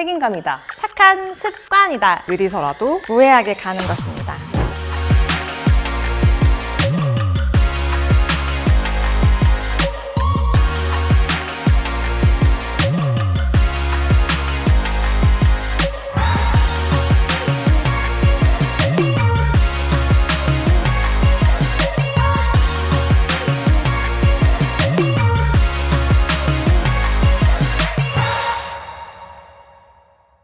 책임감이다. 착한 습관이다. 느리서라도 무해하게 가는 것입니다.